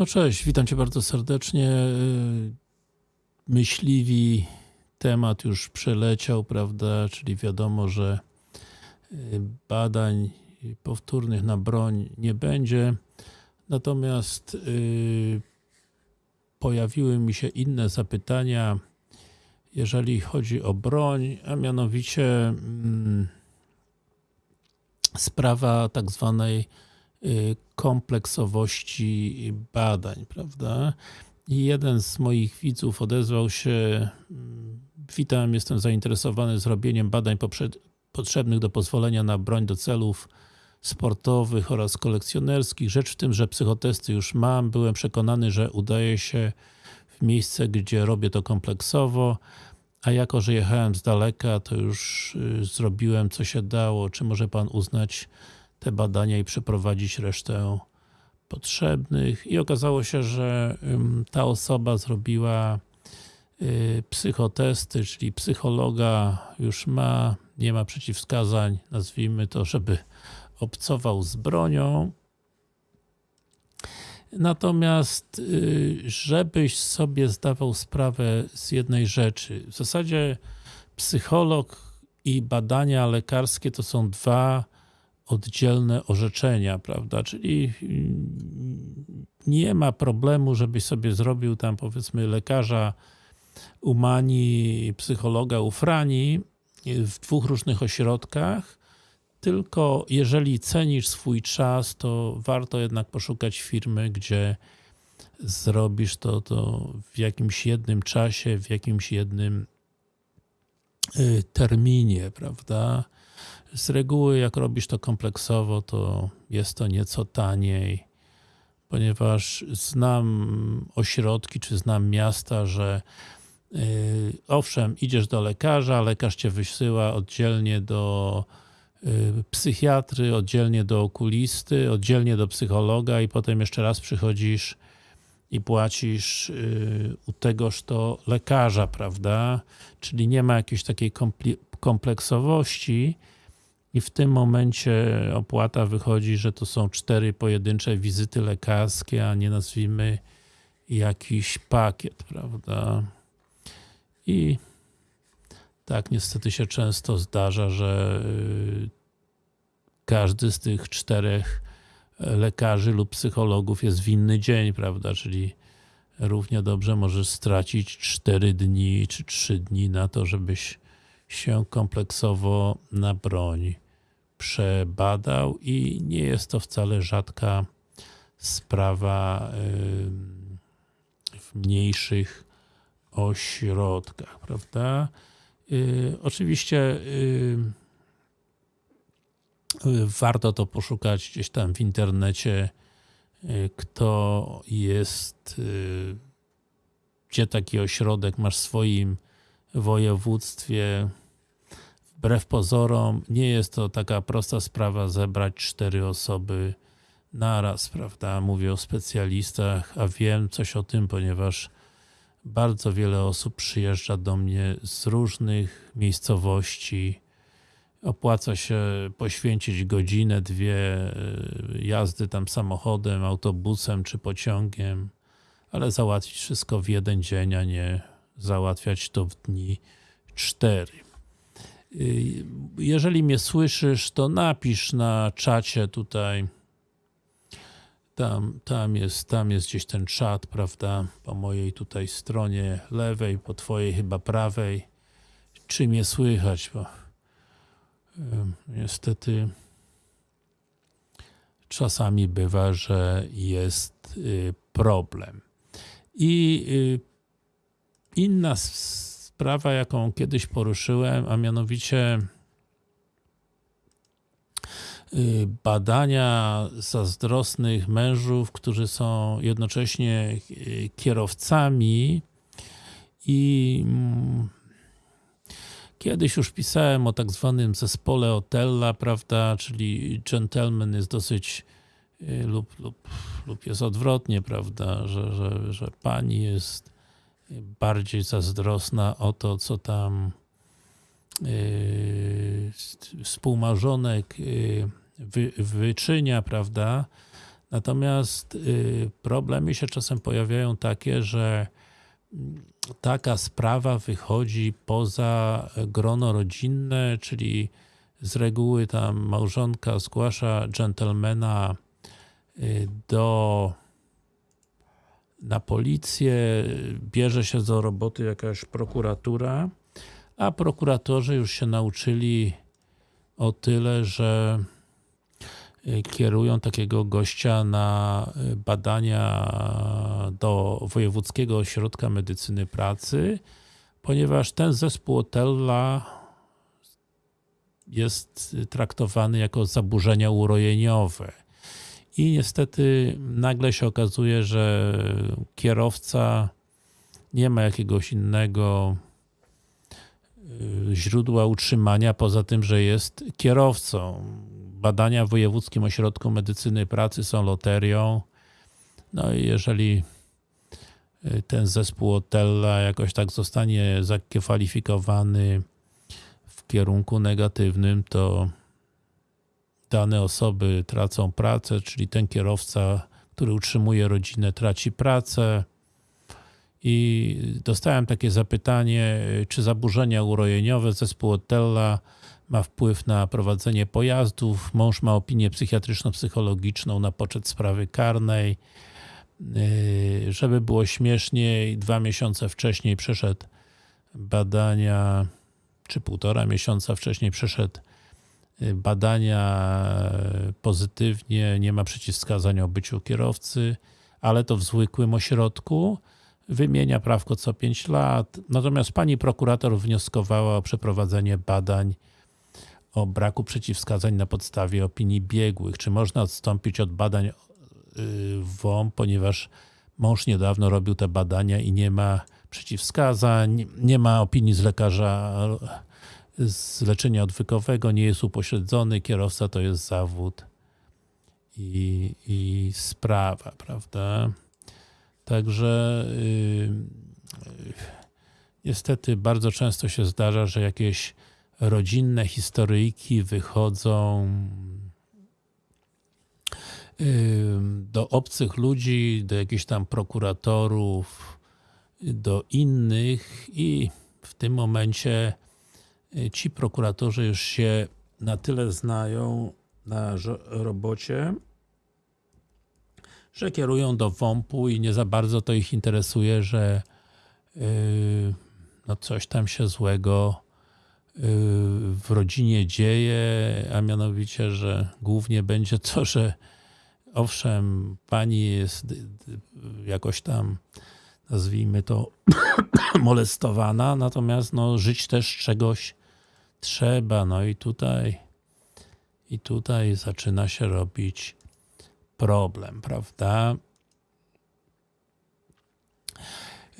No cześć, witam Cię bardzo serdecznie. Myśliwi temat już przeleciał, prawda, czyli wiadomo, że badań powtórnych na broń nie będzie. Natomiast yy, pojawiły mi się inne zapytania, jeżeli chodzi o broń, a mianowicie yy, sprawa tak zwanej kompleksowości badań, prawda? I jeden z moich widzów odezwał się Witam, jestem zainteresowany zrobieniem badań potrzebnych do pozwolenia na broń do celów sportowych oraz kolekcjonerskich. Rzecz w tym, że psychotesty już mam. Byłem przekonany, że udaje się w miejsce, gdzie robię to kompleksowo, a jako, że jechałem z daleka, to już y, zrobiłem co się dało. Czy może Pan uznać te badania i przeprowadzić resztę potrzebnych? I okazało się, że ta osoba zrobiła y, psychotesty, czyli psychologa już ma, nie ma przeciwwskazań, nazwijmy to, żeby obcował z bronią. Natomiast, y, żebyś sobie zdawał sprawę z jednej rzeczy. W zasadzie psycholog i badania lekarskie to są dwa oddzielne orzeczenia, prawda? Czyli y, nie ma problemu, żebyś sobie zrobił tam powiedzmy lekarza umani, psychologa ufrani w dwóch różnych ośrodkach, tylko jeżeli cenisz swój czas, to warto jednak poszukać firmy, gdzie zrobisz to, to w jakimś jednym czasie, w jakimś jednym y, terminie, prawda? Z reguły jak robisz to kompleksowo, to jest to nieco taniej, ponieważ znam ośrodki, czy znam miasta, że yy, owszem, idziesz do lekarza, lekarz cię wysyła oddzielnie do Y, psychiatry, oddzielnie do okulisty, oddzielnie do psychologa i potem jeszcze raz przychodzisz i płacisz y, u tegoż to lekarza, prawda? Czyli nie ma jakiejś takiej kompleksowości i w tym momencie opłata wychodzi, że to są cztery pojedyncze wizyty lekarskie, a nie nazwijmy jakiś pakiet, prawda? I tak niestety się często zdarza, że y, każdy z tych czterech e, lekarzy lub psychologów jest w inny dzień, prawda, czyli równie dobrze możesz stracić 4 dni czy 3 dni na to, żebyś się kompleksowo na broń przebadał i nie jest to wcale rzadka sprawa w mniejszych ośrodkach, prawda? Y, oczywiście warto to poszukać gdzieś tam w internecie, y, kto jest, y, gdzie taki ośrodek masz w swoim województwie. Wbrew pozorom nie jest to taka prosta sprawa zebrać cztery osoby naraz, prawda? Mówię o specjalistach, a wiem coś o tym, ponieważ bardzo wiele osób przyjeżdża do mnie z różnych miejscowości. Opłaca się poświęcić godzinę, dwie y, jazdy tam samochodem, autobusem czy pociągiem, ale załatwić wszystko w jeden dzień, a nie załatwiać to w dni cztery. Y, jeżeli mnie słyszysz, to napisz na czacie tutaj tam, tam, jest, tam jest gdzieś ten czat, prawda, po mojej tutaj stronie lewej, po twojej chyba prawej. Czy mnie słychać, bo niestety czasami bywa, że jest y, problem. I y, inna sprawa, jaką kiedyś poruszyłem, a mianowicie Y, badania zazdrosnych mężów, którzy są jednocześnie y, kierowcami i mm, kiedyś już pisałem o tak zwanym zespole Otella, prawda, czyli gentleman jest dosyć y, lub, lub, lub jest odwrotnie, prawda, że, że, że pani jest bardziej zazdrosna o to, co tam yy, współmarzonek wy, wyczynia, prawda? Natomiast y, problemy się czasem pojawiają takie, że mm, taka sprawa wychodzi poza grono rodzinne, czyli z reguły tam małżonka zgłasza dżentelmena do na policję, bierze się do roboty jakaś prokuratura, a prokuratorzy już się nauczyli o tyle, że y, kierują takiego gościa na y, badania do Wojewódzkiego Ośrodka Medycyny Pracy, ponieważ ten zespół Otella jest traktowany jako zaburzenia urojeniowe. I niestety nagle się okazuje, że kierowca nie ma jakiegoś innego y, źródła utrzymania, poza tym, że jest kierowcą. Badania w Wojewódzkim Ośrodku Medycyny Pracy są loterią. No i jeżeli y, ten zespół Otella jakoś tak zostanie zakwalifikowany w kierunku negatywnym, to dane osoby tracą pracę, czyli ten kierowca, który utrzymuje rodzinę, traci pracę. I dostałem takie zapytanie, czy zaburzenia urojeniowe zespół Otella ma wpływ na prowadzenie pojazdów. Mąż ma opinię psychiatryczno-psychologiczną na poczet sprawy karnej. Yy, żeby było śmieszniej, dwa miesiące wcześniej przeszedł badania, czy półtora miesiąca wcześniej przeszedł badania pozytywnie, nie ma przeciwwskazań o byciu kierowcy, ale to w zwykłym ośrodku. Wymienia prawko co 5 lat. Natomiast pani prokurator wnioskowała o przeprowadzenie badań o braku przeciwwskazań na podstawie opinii biegłych. Czy można odstąpić od badań y, WOM, ponieważ mąż niedawno robił te badania i nie ma przeciwwskazań, nie ma opinii z lekarza z leczenia odwykowego, nie jest upośledzony, kierowca to jest zawód i, i sprawa, prawda? Także yy, niestety bardzo często się zdarza, że jakieś rodzinne historyjki wychodzą yy, do obcych ludzi, do jakichś tam prokuratorów, do innych i w tym momencie Y, ci prokuratorzy już się na tyle znają na robocie, że kierują do WOMP-u i nie za bardzo to ich interesuje, że yy, no coś tam się złego yy, w rodzinie dzieje, a mianowicie, że głównie będzie to, że owszem, pani jest jakoś tam nazwijmy to molestowana, natomiast no, żyć też czegoś trzeba, no i tutaj i tutaj zaczyna się robić problem, prawda?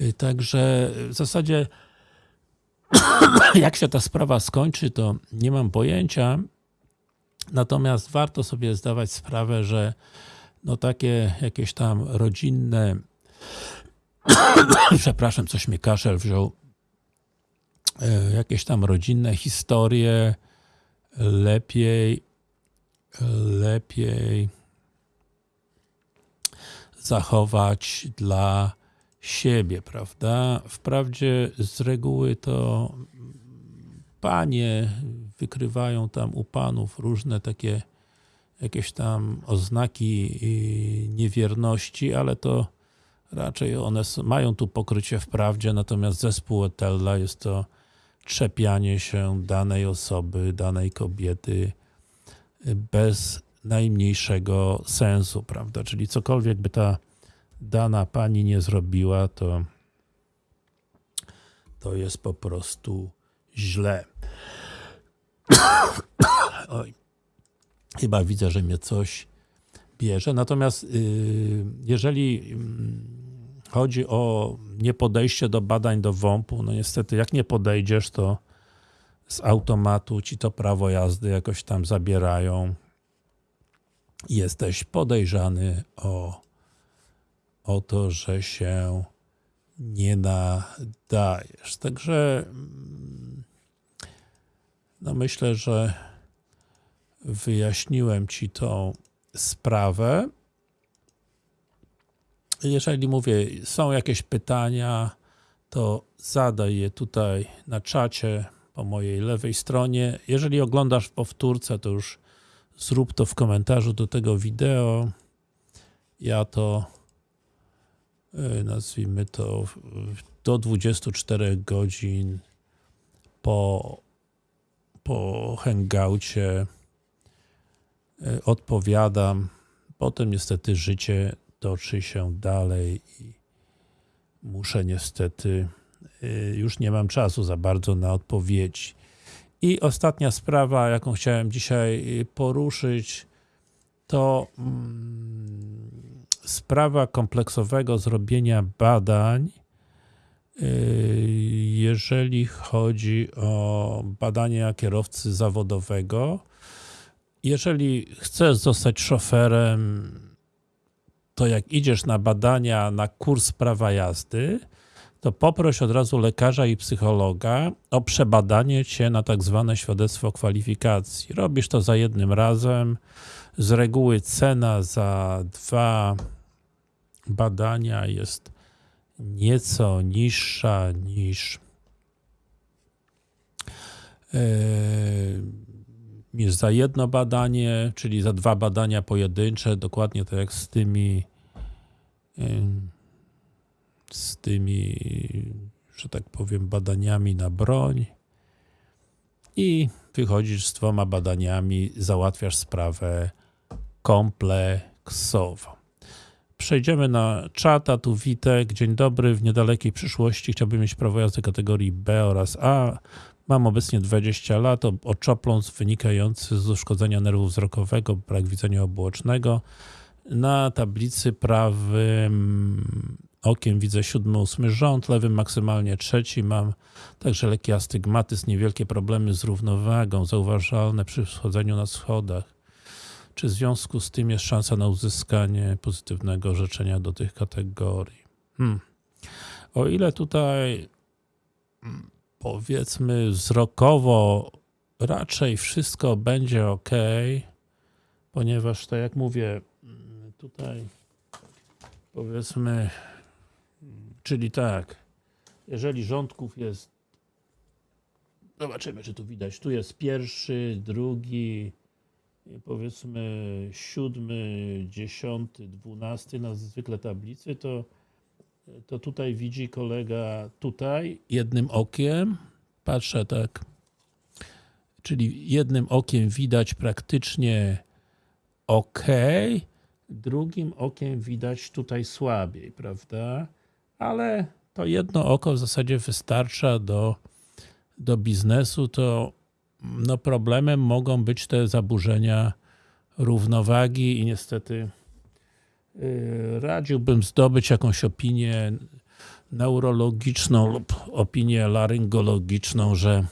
Y, także w zasadzie jak się ta sprawa skończy, to nie mam pojęcia. Natomiast warto sobie zdawać sprawę, że no takie jakieś tam rodzinne przepraszam, coś mnie kaszel wziął jakieś tam rodzinne historie lepiej lepiej zachować dla siebie, prawda? Wprawdzie z reguły to panie wykrywają tam u panów różne takie jakieś tam oznaki niewierności, ale to raczej one mają tu pokrycie w prawdzie, natomiast zespół Etella jest to czepianie się danej osoby, danej kobiety bez najmniejszego sensu, prawda? Czyli cokolwiek by ta dana pani nie zrobiła, to to jest po prostu źle. Oj. Chyba widzę, że mnie coś bierze. Natomiast yy, jeżeli yy, chodzi o niepodejście do badań do WOMP-u, no niestety jak nie podejdziesz, to z automatu ci to prawo jazdy jakoś tam zabierają. Jesteś podejrzany o, o to, że się nie nadajesz. Także no myślę, że wyjaśniłem Ci tą sprawę. Jeżeli mówię, są jakieś pytania, to zadaj je tutaj na czacie po mojej lewej stronie. Jeżeli oglądasz w powtórce, to już zrób to w komentarzu do tego wideo. Ja to y, nazwijmy to do 24 godzin po, po hangoucie y, odpowiadam. Potem niestety życie toczy się dalej i muszę niestety, y, już nie mam czasu za bardzo na odpowiedzi. I ostatnia sprawa, jaką chciałem dzisiaj y, poruszyć, to mm, sprawa kompleksowego zrobienia badań, y, jeżeli chodzi o badania kierowcy zawodowego. Jeżeli chcesz zostać szoferem, to jak idziesz na badania, na kurs prawa jazdy, to poproś od razu lekarza i psychologa o przebadanie cię na tak zwane świadectwo kwalifikacji. Robisz to za jednym razem. Z reguły cena za dwa badania jest nieco niższa niż yy, niż za jedno badanie, czyli za dwa badania pojedyncze, dokładnie tak jak z tymi ym, z tymi, że tak powiem, badaniami na broń i wychodzisz z dwoma badaniami, załatwiasz sprawę kompleksowo. Przejdziemy na czata, tu Witek, dzień dobry, w niedalekiej przyszłości chciałbym mieć prawo jazdy kategorii B oraz A. Mam obecnie 20 lat, oczopląs wynikający z uszkodzenia nerwu wzrokowego, brak widzenia obuocznego. Na tablicy prawym okiem widzę siódmy, ósmy rząd, lewym maksymalnie trzeci. Mam także lekki astygmatyzm, niewielkie problemy z równowagą, zauważalne przy wchodzeniu na schodach. Czy w związku z tym jest szansa na uzyskanie pozytywnego orzeczenia do tych kategorii? Hmm. O ile tutaj mm, powiedzmy wzrokowo raczej wszystko będzie ok, ponieważ tak jak mówię, tutaj powiedzmy, czyli tak, jeżeli rządków jest, zobaczymy czy tu widać, tu jest pierwszy, drugi, powiedzmy siódmy, dziesiąty, dwunasty na zwykle tablicy, to to tutaj widzi kolega tutaj jednym okiem, patrzę tak, czyli jednym okiem widać praktycznie ok, drugim okiem widać tutaj słabiej, prawda? Ale to jedno oko w zasadzie wystarcza do, do biznesu, to no problemem mogą być te zaburzenia równowagi i niestety radziłbym zdobyć jakąś opinię neurologiczną lub opinię laryngologiczną, że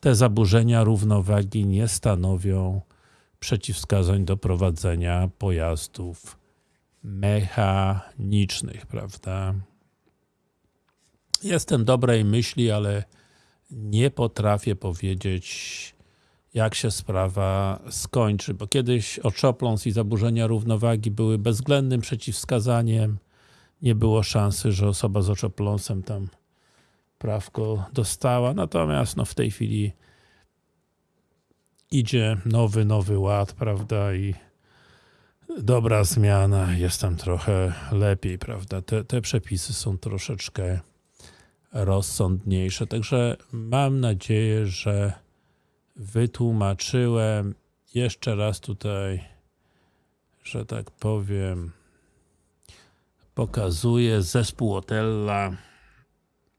te zaburzenia równowagi nie stanowią przeciwwskazań do prowadzenia pojazdów mechanicznych, prawda? Jestem dobrej myśli, ale nie potrafię powiedzieć, jak się sprawa skończy, bo kiedyś oczopląs i zaburzenia równowagi były bezwzględnym przeciwwskazaniem. Nie było szansy, że osoba z oczopląsem tam prawko dostała, natomiast no, w tej chwili idzie nowy, nowy ład, prawda, i dobra zmiana, jest tam trochę lepiej, prawda, te, te przepisy są troszeczkę rozsądniejsze, także mam nadzieję, że wytłumaczyłem jeszcze raz tutaj, że tak powiem, pokazuję zespół Otella.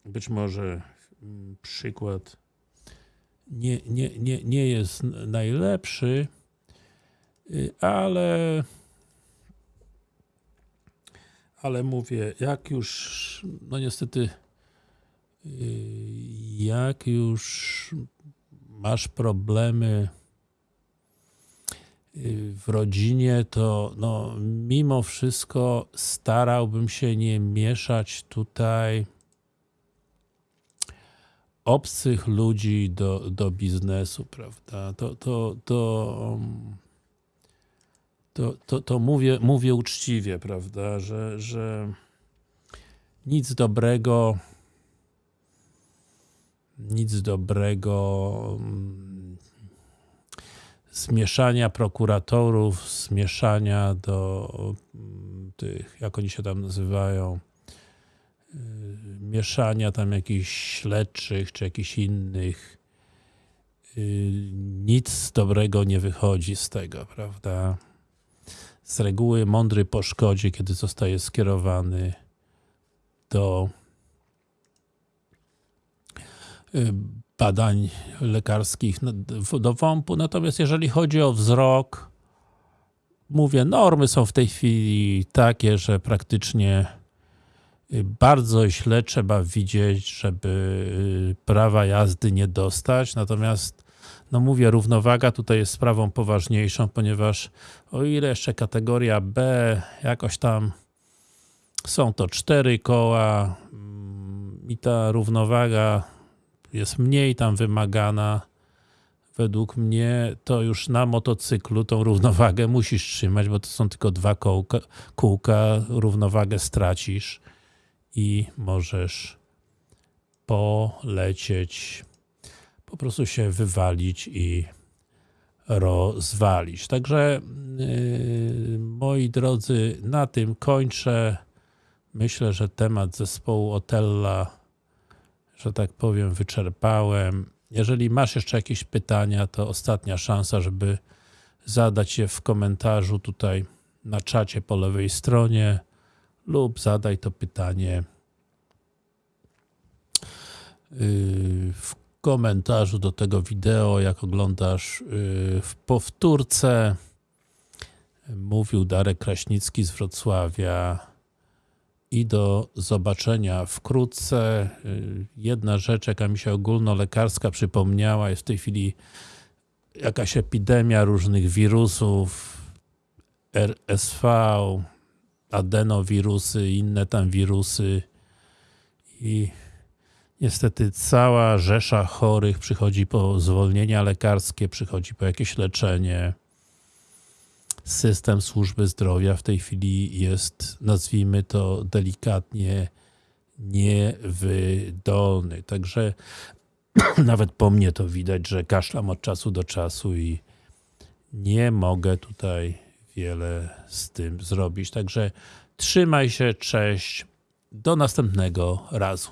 Być może mm, przykład nie, nie, nie, nie jest najlepszy, y, ale ale mówię, jak już, no niestety, y, jak już masz problemy y, w rodzinie, to no, mimo wszystko starałbym się nie mieszać tutaj obcych ludzi do, do biznesu, prawda? To, to, to, to, to, to mówię, mówię uczciwie, prawda, że, że nic dobrego nic dobrego mm, zmieszania prokuratorów, zmieszania do mm, tych, jak oni się tam nazywają, yy, mieszania tam jakichś śledczych, czy jakichś innych. Yy, nic dobrego nie wychodzi z tego, prawda? Z reguły mądry po szkodzie, kiedy zostaje skierowany do y, badań lekarskich do WOMP-u. Natomiast jeżeli chodzi o wzrok, mówię, normy są w tej chwili takie, że praktycznie y, bardzo źle trzeba widzieć, żeby y, prawa jazdy nie dostać. Natomiast, no mówię, równowaga tutaj jest sprawą poważniejszą, ponieważ o ile jeszcze kategoria B jakoś tam są to cztery koła mm, i ta równowaga jest mniej tam wymagana. Według mnie to już na motocyklu tą równowagę musisz trzymać, bo to są tylko dwa kołka, kółka, równowagę stracisz i możesz polecieć, po prostu się wywalić i rozwalić. Także yy, moi drodzy, na tym kończę. Myślę, że temat zespołu Otella, że tak powiem, wyczerpałem. Jeżeli masz jeszcze jakieś pytania, to ostatnia szansa, żeby zadać je w komentarzu tutaj na czacie po lewej stronie lub zadaj to pytanie yy, w komentarzu do tego wideo, jak oglądasz yy, w powtórce. Mówił Darek Kraśnicki z Wrocławia i do zobaczenia wkrótce. Yy, Jedna rzecz, jaka mi się ogólnolekarska przypomniała, jest w tej chwili jakaś epidemia różnych wirusów, RSV, adenowirusy, inne tam wirusy i niestety cała rzesza chorych przychodzi po zwolnienia lekarskie, przychodzi po jakieś leczenie. System służby zdrowia w tej chwili jest, nazwijmy to delikatnie, niewydolny. Także nawet po mnie to widać, że kaszlam od czasu do czasu i nie mogę tutaj wiele z tym zrobić. Także trzymaj się, cześć, do następnego razu.